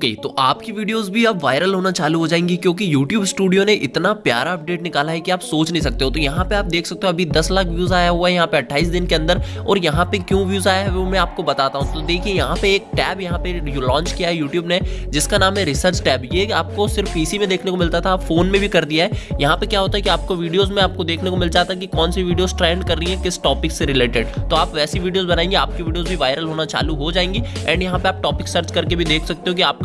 Okay तो आपकी videos भी अब वायरल होना चालू हो जाएँगी क्योंकि YouTube स्टूडियो ने इतना प्यारा अपडेट निकाला है कि आप सोच नहीं सकते हो। तो यहाँ पे आप देख सकते हो, अभी 10 लाख व्यूज़ आया हुआ है यहाँ पे 28 दिन के अंदर और यहाँ पे क्यों व्यूज़ आया है वो मैं आपको बताता हूँ। तो देखिए, यहाँ पे एक टैब यहाँ पे लॉन्च किया है यूट्यूब ने, जिसका नाम है रिसर्च टैब। ये आपको सिर्फ़ पीसी में देखने को मिलता था फ़ोन में भी कर दिया है। यहाँ पे क्या होता है कि आपको वीडियोज़ में आपको देखने को मिल जाता है कि कौन सी वीडियोज़ ट्रेंड कर रही है, किस टॉपिक से रिलेटेड तो आप वैसी वीडियोज़ बनाएँगे, आपकी वीडियोज़ भी वायरल होना चालू हो जाएँगी। एंड यहाँ पे आप टॉपिक सर्च करके भी देख सकते हो कि आपका